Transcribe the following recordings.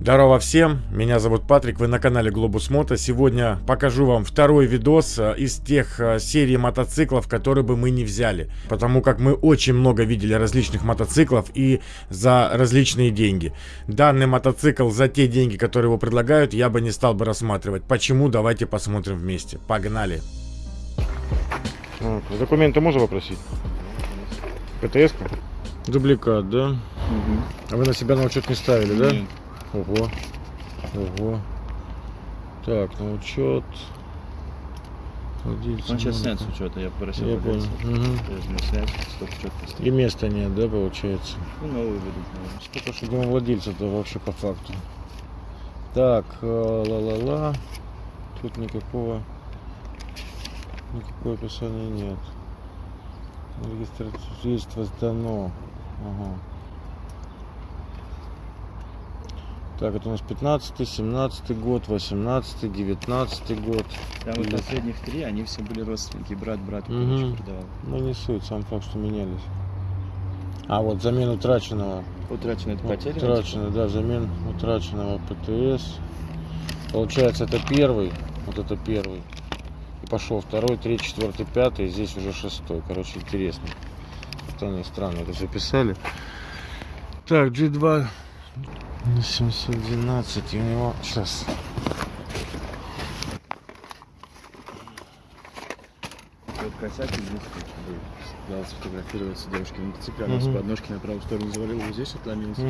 Здорово всем, меня зовут Патрик, вы на канале Globus Moto. Сегодня покажу вам второй видос э, из тех э, серий мотоциклов, которые бы мы не взяли. Потому как мы очень много видели различных мотоциклов и за различные деньги. Данный мотоцикл за те деньги, которые его предлагают, я бы не стал бы рассматривать. Почему? Давайте посмотрим вместе. Погнали! Документы можно попросить? ПТС-ка? Дубликат, да? Угу. А вы на себя на учет не ставили, да? Ого. Ого. Так, на учет. Владельца Он сейчас Монако. снят с учета, я попросил. Я понял. Учет И места нет, да, получается? Ну, новый выйдут, наверное. Сколько же думаю, владельца-то вообще по факту. Так, э, ла-ла-ла. Тут никакого никакого описания нет. Регистрация свидетельство сдано. Ага. Так, это у нас 15 17 год, 18 19 год. Там вот последних три, они все были родственники, брат брату Мгм. короче, продавал. Ну не суть, сам факт, что менялись. А вот замена утраченного. Утрачено это Вот потеря? Утраченный, да, замен утраченного ПТС. Получается, это первый, вот это первый. И пошел второй, третий, четвертый, пятый, здесь уже шестой. Короче, интересно. Они странно это все писали. Так, G2 на 712, и у него сейчас. Вот косяк здесь дал сфотографироваться девушке на мотоцикле, она Мгм. с подножки на правую сторону завалила, вот здесь отломился.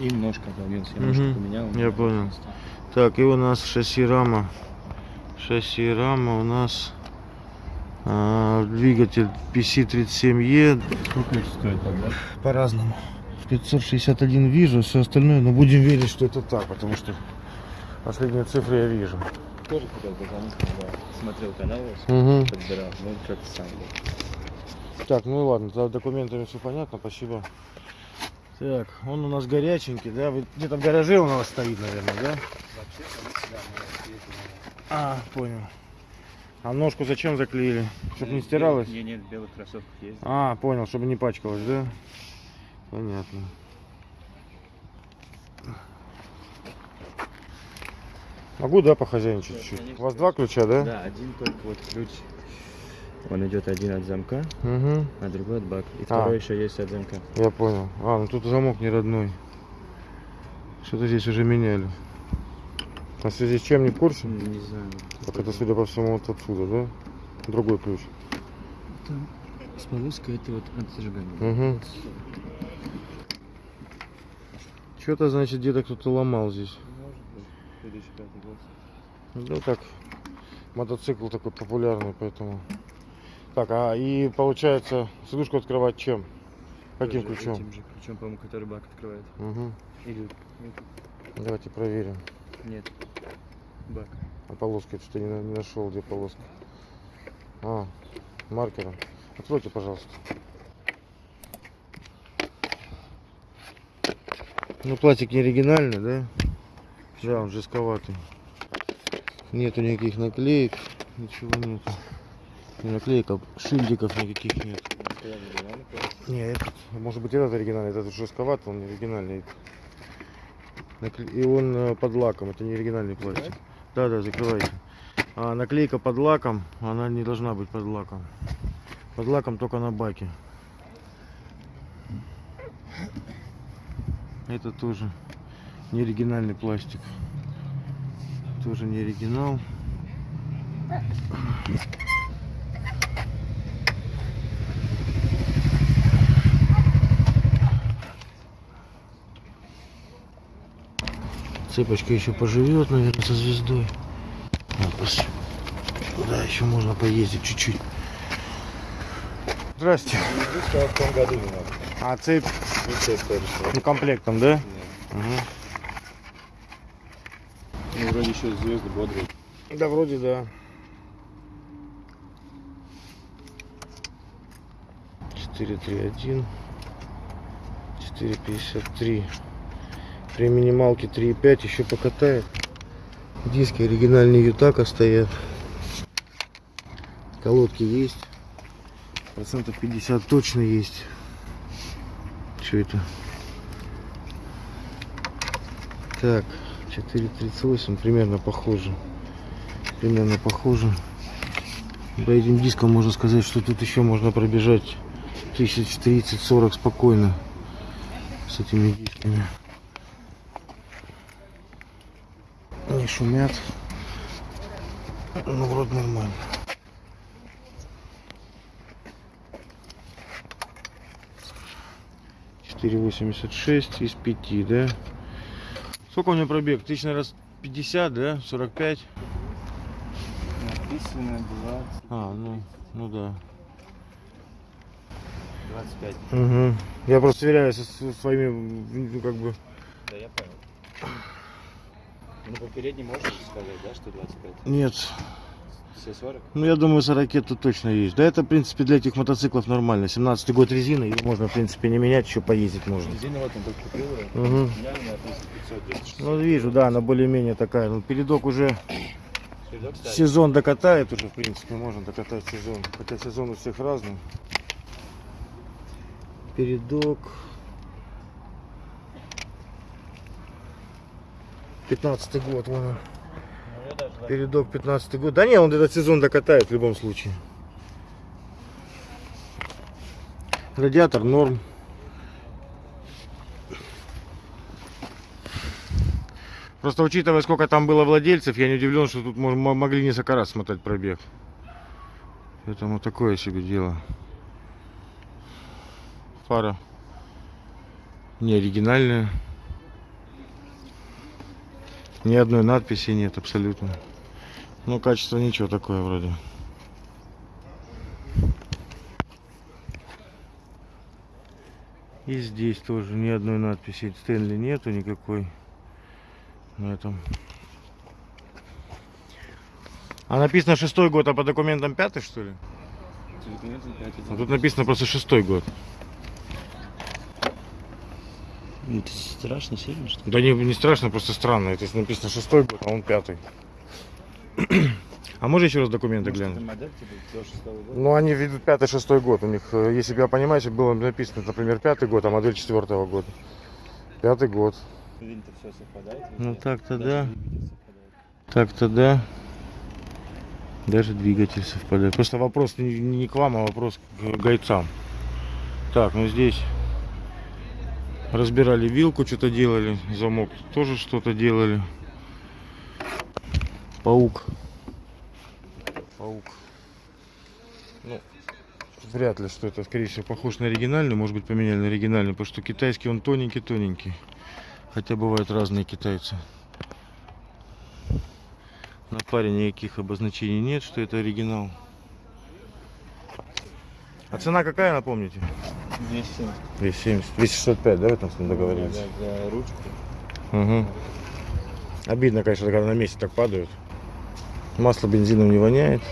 И ножка отломился, я Мгм. ножку поменял. Я понял. Так, и у нас шасси рама. Шасси рама у нас а, двигатель PC37E. Сколько это стоит тогда? По-разному. 561 вижу, все остальное, но будем верить, что это так, потому что последние цифры я вижу. Тоже хотел позвонить, когда смотрел канал Угу. подбирал, ну как-то сам был. Так, ну и ладно, тогда документами все понятно, спасибо. Так, он у нас горяченький, да? Где-то в гараже у вас стоит, наверное, да? А, понял. А ножку зачем заклеили? Чтобы не стиралась? Не, нет, в белых кроссовках есть. А, понял, чтобы не пачкалось, да? Понятно. Могу, да, похозяйничать чуть-чуть? конечно. У вас два ключа, да? Да, один только вот ключ. Он идет один от замка, Угу, а другой от бак. И А. второй еще есть от замка. я понял. А, ну тут замок не родной. Что-то здесь уже меняли. А в связи с чем не в курсе? Не знаю. Так это, судя по всему, вот отсюда, да? Другой ключ. Там с полоской это вот от зажигания. Угу. Что-то, значит, где-то кто-то ломал здесь. Может быть. 2005 год. Ну так, мотоцикл такой популярный, поэтому. Так, а и получается, сидушку открывать чем? Каким Тоже ключом? Этим же ключом, по-моему, который бак открывает. Угу. Или Давайте проверим. нет. Бак. А полоска, что-то не, не нашел, где полоска. А, маркером. Откройте, пожалуйста. Ну, пластик не оригинальный, да? Да, он жестковатый. Нету никаких наклеек, ничего нету. Не наклеек, а шильдиков никаких нет. Никогда не оригинальный пластик. Не, этот, может быть этот оригинальный, этот жестковатый, он не оригинальный. И он э, под лаком, это не оригинальный пластик. Да, да, закрывайте. А наклейка под лаком, она не должна быть под лаком. Под лаком только на баке. Это тоже не оригинальный пластик. Тоже не оригинал. Цепочка еще поживет, наверное, со звездой. Пос- Куда еще можно поездить чуть-чуть? Здрасте. В том году. А цепь Ну, все скажешь. ну, комплектом, да? Угу. Ну, вроде еще звезды бодрые. Да, вроде да. 431 453 При минималке 3,5 еще покатает. Диски оригинальные Ютака стоят. Колодки есть. Процентов 50 точно есть. Что это? Так, 4.38, примерно похоже. Примерно похоже. По этим дискам можно сказать, что тут еще можно пробежать 1030-40 спокойно с этими дисками. Не шумят. Ну, вроде нормально. Четыре восемьдесят шесть из пяти, да? Сколько у меня пробег? Тысяч, наверное, 50, да? 45? Написано 20, А, ну, ну да. 25. Угу. Я просто сверяюсь со своими, ну, как бы, Да, я понял. Ну, по передней можешь сказать, да, что 25? нет. Все 40? Ну, я думаю, 40 тут точно есть. Да, это, в принципе, для этих мотоциклов нормально. 17 год резины, ее можно, в принципе, не менять, еще поездить можно. Резина вот он только купил ее. Угу. У меня она написано 500 260. Ну, вижу, да, она более-менее такая. Ну, передок уже Передок сезон докатает уже, в принципе, можно докатать сезон. Хотя сезон у всех разный. Передок. 15 год, вон он. Ну, я даже, да. Передок 15 год. Да не, он этот сезон докатает в любом случае. Радиатор норм. Просто учитывая, сколько там было владельцев, я не удивлен, что тут могли несколько раз смотать пробег. Поэтому такое себе дело. Фара не оригинальная. Ни одной надписи нет абсолютно. Ну, качество ничего такое вроде. И здесь тоже ни одной надписи Стэнли нету никакой на этом. А написано шестой год, а по документам пятый что ли? А тут написано просто шестой год. Это страшно, сильно, что ли? Да не, не страшно, просто странно. Это написано шестой год, а он пятый. А можно еще раз документы Может, глянуть? модель, типа? Ну, они ведут пятый, шестой год. У них, э, если бы я понимаете, было написано, например, пятый год, а модель четвертого года. Пятый год. Винт-то все совпадает? Ну, так-то да. Так-то да. Даже двигатель совпадает. Просто вопрос не, не к вам, а вопрос к гайцам. Так, ну здесь разбирали вилку, что-то делали. Замок тоже что-то делали. Паук. Паук. Ну, вряд ли, что это, скорее всего, похож на оригинальный. Может быть, поменяли на оригинальный, потому что китайский он тоненький-тоненький. Хотя бывают разные китайцы. На паре никаких обозначений нет, что это оригинал. А цена какая, напомните? 270. 270. 265, да, в этом смысле договорились? Да, за ручку. Угу. Обидно, конечно, когда на месте так падают. Масло бензином не воняет.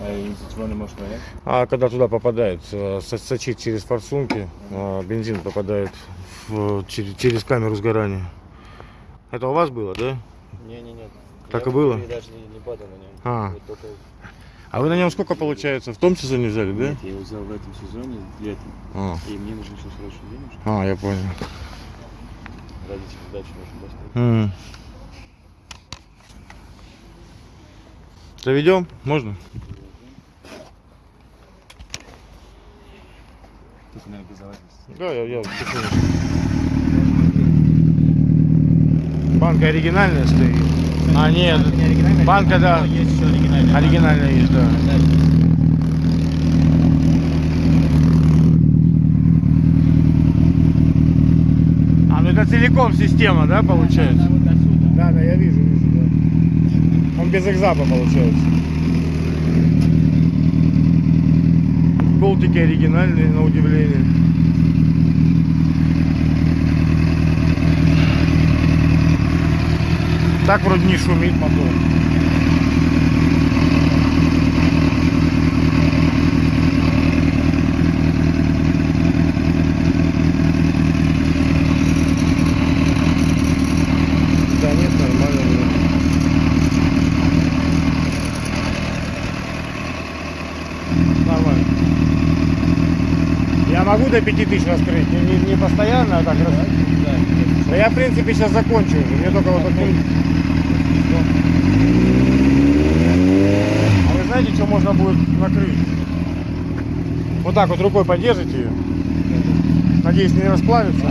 А из-за чего не может вонять? А когда туда попадает, э, со- сочит через форсунки, а бензин попадает в- через, через камеру сгорания. Это у вас было, да? Не-не-не. Так Я и было? даже не, не падал на нем. А. Вот только... А вы на нем сколько получается? В том сезоне взяли, да? Нет, я его взял в этом сезоне, летом. А, И мне нужно сейчас срочно денежки. а, я понял. Родители дачу нужно достать. М. Заведем? Можно? Только, наверное, без заводности. Да, я, я. Банка оригинальная стоит. А, нет. Банка, да. Есть еще. Оригинальная есть, да. А, ну это целиком система, да, получается? Да, да, я вижу, вижу, да. Он без экзапа получается. Болтики оригинальные, на удивление. Так вроде не шумит мотор. Да нет, нормально. вроде. Нормально. Я могу до 5000 раскрыть? Не, не- не постоянно, а так раз. Да я, в принципе, сейчас закончу уже. Мне только вот открыть. А вы знаете, что можно будет накрыть? Вот так вот рукой поддержите ее. Надеюсь, не расплавится.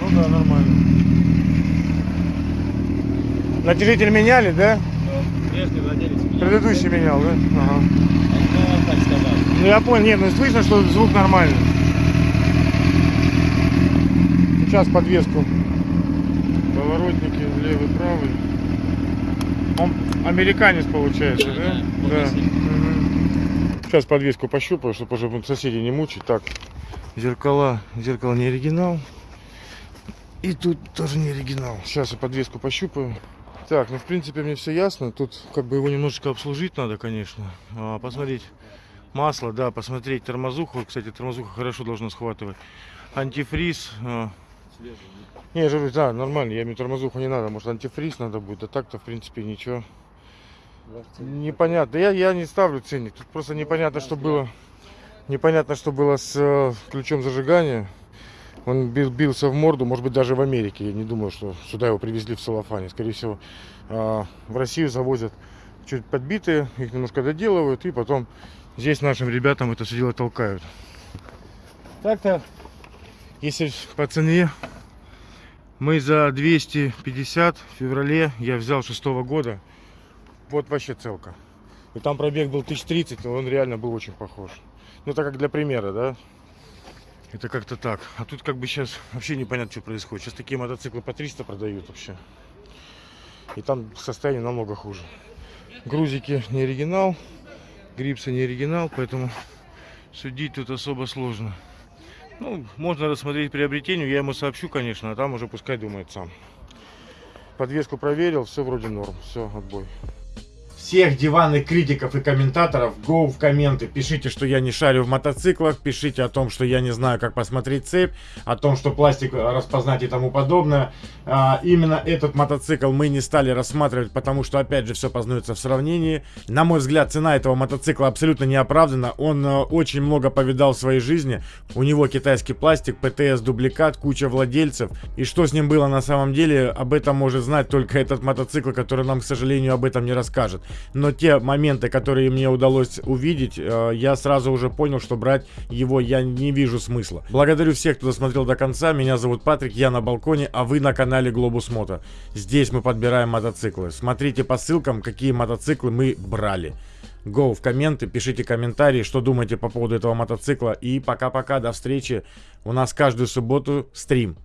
Ну да, нормально. Натяжитель меняли, да? Предыдущий менял, да? Ага. Ну, он так сказал. Ну я понял, нет, ну слышно, что звук нормальный. Сейчас подвеску. Поворотники левый, правый. Он американец получается, да? Да. Сейчас подвеску пощупаю, чтобы уже соседей не мучить. Так, зеркала, зеркало не оригинал. И тут тоже не оригинал. Сейчас я подвеску пощупаю. Так, ну в принципе мне все ясно. Тут как бы его немножечко обслужить надо, конечно. А, посмотреть масло, да, посмотреть тормозуху. Кстати, тормозуха хорошо должна схватывать. Антифриз. а. Не, говорю, да, нормально. Я мне тормозуху не надо. Может антифриз надо будет. А так-то в принципе ничего. Непонятно. Я, я не ставлю ценник. Тут просто непонятно, что было. Непонятно, что было с э, ключом зажигания. Он бил- бился в морду, может быть, даже в Америке. Я не думаю, что сюда его привезли в целлофане. Скорее всего, а, в Россию завозят чуть подбитые, их немножко доделывают, и потом здесь нашим ребятам это все дело толкают. Так-то, если по цене, мы за 250 в феврале я взял шестого года. Вот вообще целка. И там пробег был 1030, но он реально был очень похож. Ну, так как для примера, да? Это как-то так. А тут как бы сейчас вообще непонятно, что происходит. Сейчас такие мотоциклы по 300 продают вообще. И там состояние намного хуже. Грузики не оригинал, грипсы не оригинал, поэтому судить тут особо сложно. Ну, можно рассмотреть приобретению, я ему сообщу, конечно, а там уже пускай думает сам. Подвеску проверил, все вроде норм, все, отбой. Всех диванных критиков и комментаторов go в комменты. Пишите, что я не шарю в мотоциклах. Пишите о том, что я не знаю, как посмотреть цепь. О том, что пластик распознать и тому подобное. А, именно этот мотоцикл мы не стали рассматривать, потому что, опять же, все познается в сравнении. На мой взгляд, цена этого мотоцикла абсолютно не оправдана. Он э, очень много повидал в своей жизни. У него китайский пластик, ПТС дубликат, куча владельцев. И что с ним было на самом деле, об этом может знать только этот мотоцикл, который нам, к сожалению, об этом не расскажет. Но те моменты, которые мне удалось увидеть, э, я сразу уже понял, что брать его я не вижу смысла. Благодарю всех, кто досмотрел до конца. Меня зовут Патрик, я на балконе, а вы на канале Globus Moto. Здесь мы подбираем мотоциклы. Смотрите по ссылкам, какие мотоциклы мы брали. Go в комменты, пишите комментарии, что думаете по поводу этого мотоцикла. И пока-пока, до встречи. У нас каждую субботу стрим.